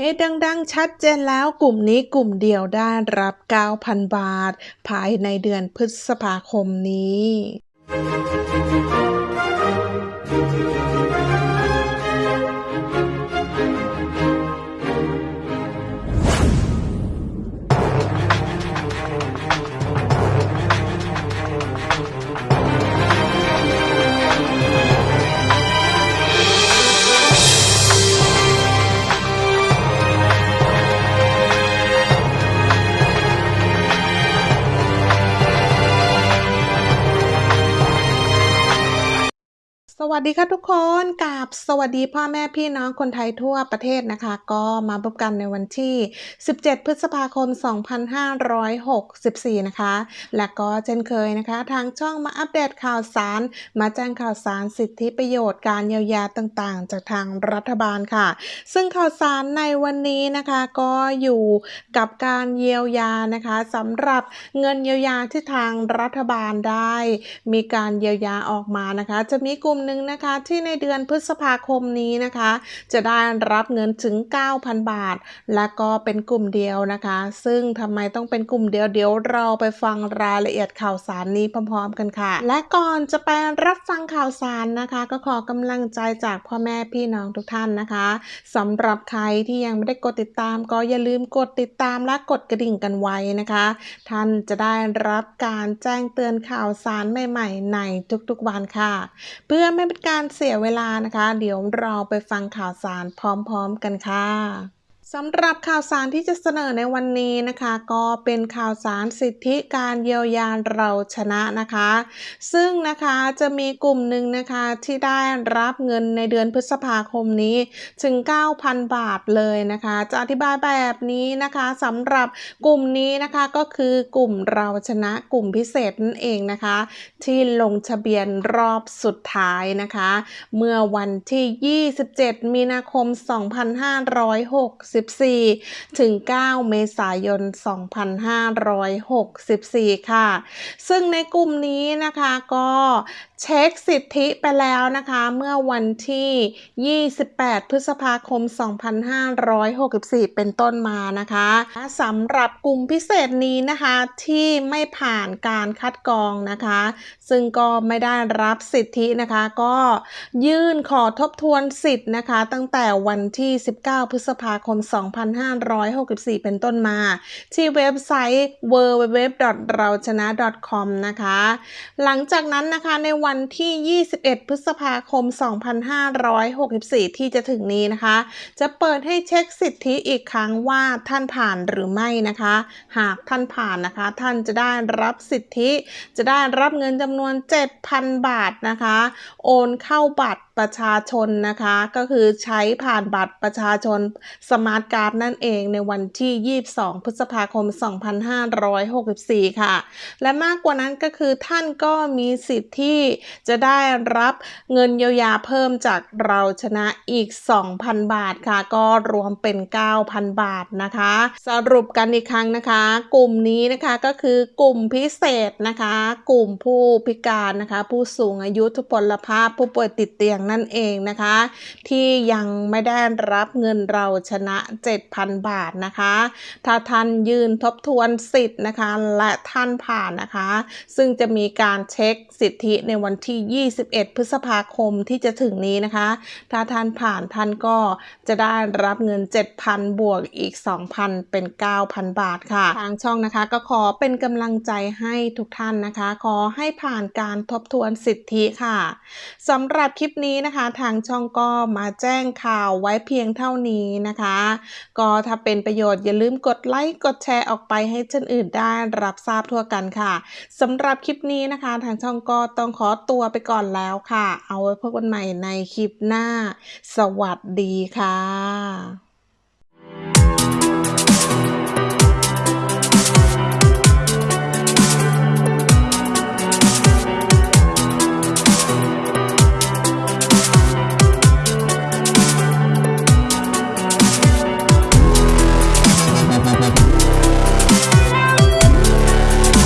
เอ๊ะดังๆ ชัดเจนแล้วกลุ่มนี้กลุ่มเดียวได้รับ 9,000 บาท ภายในเดือนพฤษภาคมนี้ สวัสดีค่ะทุกคนกับสวัสดีพ่อแม่พี่น้องคนไทยทั่วประเทศนะคะ ก็มาพบกันในวันที่ 17 พฤษภาคม 2564 นะคะ และก็เช่นเคยนะคะ ทางช่องมาอัปเดตข่าวสาร มาแจ้งข่าวสารสิทธิประโยชน์การเยียวยาต่างๆ จากทางรัฐบาลค่ะ ซึ่งข่าวสารในวันนี้นะคะก็อยู่กับการเยียวยานะคะสำหรับเงินเยียวยาที่ทางรัฐบาลได้ มีการเยียวยาออกมานะคะ จะมีกลุ่มหนึ่งนะคะที่ในเดือนพฤษภาคมนี้นะคะ จะได้รับเงินถึง 9,000 บาท และก็เป็นกลุ่มเดียวนะคะ ซึ่งทำไมต้องเป็นกลุ่มเดียวเดี๋ยวเราไปฟังรายละเอียดข่าวสารนี้พร้อมๆกันค่ะ และก่อนจะไปรับฟังข่าวสารนะคะ ก็ขอกำลังใจจากพ่อแม่พี่น้องทุกท่านนะคะสำหรับใครที่ยังไม่ได้กดติดตาม ก็อย่าลืมกดติดตามและกดกระดิ่งกันไว้นะคะ ท่านจะได้รับการแจ้งเตือนข่าวสารใหม่ ๆ ในทุกๆวันค่ะ เพื่อไไม่เป็นการเสียเวลานะคะ เดี๋ยวเราไปฟังข่าวสารพร้อมๆกันค่ะ สำหรับข่าวสารที่จะเสนอในวันนี้นะคะ ก็เป็นข่าวสารสิทธิการเยียวยาเราชนะนะคะ ซึ่งนะคะจะมีกลุ่มหนึ่งนะคะที่ได้รับเงินในเดือนพฤษภาคมนี้ถึง 9,000 บาทเลยนะคะ จะอธิบายแบบนี้นะคะสำหรับกลุ่มนี้นะคะก็คือกลุ่มเราชนะกลุ่มพิเศษนั่นเองนะคะ ที่ลงทะเบียนรอบสุดท้ายนะคะ เมื่อวันที่ 27 มีนาคม 2560 64 ถึง 9 เมษายน 2564 ค่ะ ซึ่งในกลุ่มนี้นะคะก็เช็คสิทธิไปแล้วนะคะเมื่อวันที่ 28 พฤษภาคม 2564 เป็นต้นมานะคะสำหรับกลุ่มพิเศษนี้นะคะที่ไม่ผ่านการคัดกรองนะคะ ซึ่งก็ไม่ได้รับสิทธินะคะ ก็ยื่นขอทบทวนสิทธิ์นะคะ ตั้งแต่วันที่ 19 พฤษภาคม2564 เป็นต้นมา ที่เว็บไซต์ www.rauchana.com นะคะ หลังจากนั้นนะคะในวันที่ 21 พฤษภาคม 2564 ที่จะถึงนี้นะคะ จะเปิดให้เช็คสิทธิอีกครั้งว่าท่านผ่านหรือไม่นะคะ หากท่านผ่านนะคะ ท่านจะได้รับสิทธิ จะได้รับเงินจำนวน 7,000 บาทนะคะ โอนเข้าบัตรประชาชนนะคะ ก็คือใช้ผ่านบัตรประชาชนสมาร์ทการ์ดนั่นเองในวันที่ 22 พฤษภาคม 2564 ค่ะ และมากกว่านั้นก็คือท่านก็มีสิทธิ์ที่จะได้รับเงินเยียวยาเพิ่มจากเราชนะอีก 2,000 บาทค่ะ ก็รวมเป็น 9,000 บาทนะคะ สรุปกันอีกครั้งนะคะ กลุ่มนี้นะคะก็คือกลุ่มพิเศษนะคะ กลุ่มผู้พิการนะคะ ผู้สูงอายุทุพพลภาพผู้ป่วยติดเตียงนั่นเองนะคะ ที่ยังไม่ได้รับเงินเราชนะ7,000 บาทนะคะ ถ้าท่านยืนทบทวนสิทธิ์นะคะ และท่านผ่านนะคะ ซึ่งจะมีการเช็คสิทธิในวันที่ 21 พฤษภาคมที่จะถึงนี้นะคะ ถ้าท่านผ่านท่านก็จะได้รับเงิน 7,000 บวกอีก 2,000 เป็น 9,000 บาทค่ะ ทางช่องนะคะก็ขอเป็นกำลังใจให้ทุกท่านนะคะ ขอให้ผ่านการทบทวนสิทธิค่ะสำหรับคลิปนี้นะคะ ทางช่องก็มาแจ้งข่าวไว้เพียงเท่านี้นะคะก็ถ้าเป็นประโยชน์อย่าลืมกดไลค์กดแชร์ออกไปให้คนอื่นได้รับทราบทั่วกันค่ะสำหรับคลิปนี้นะคะ ทางช่องก็ต้องขอตัวไปก่อนแล้วค่ะ เอาไว้พบกันใหม่ในคลิปหน้า สวัสดีค่ะ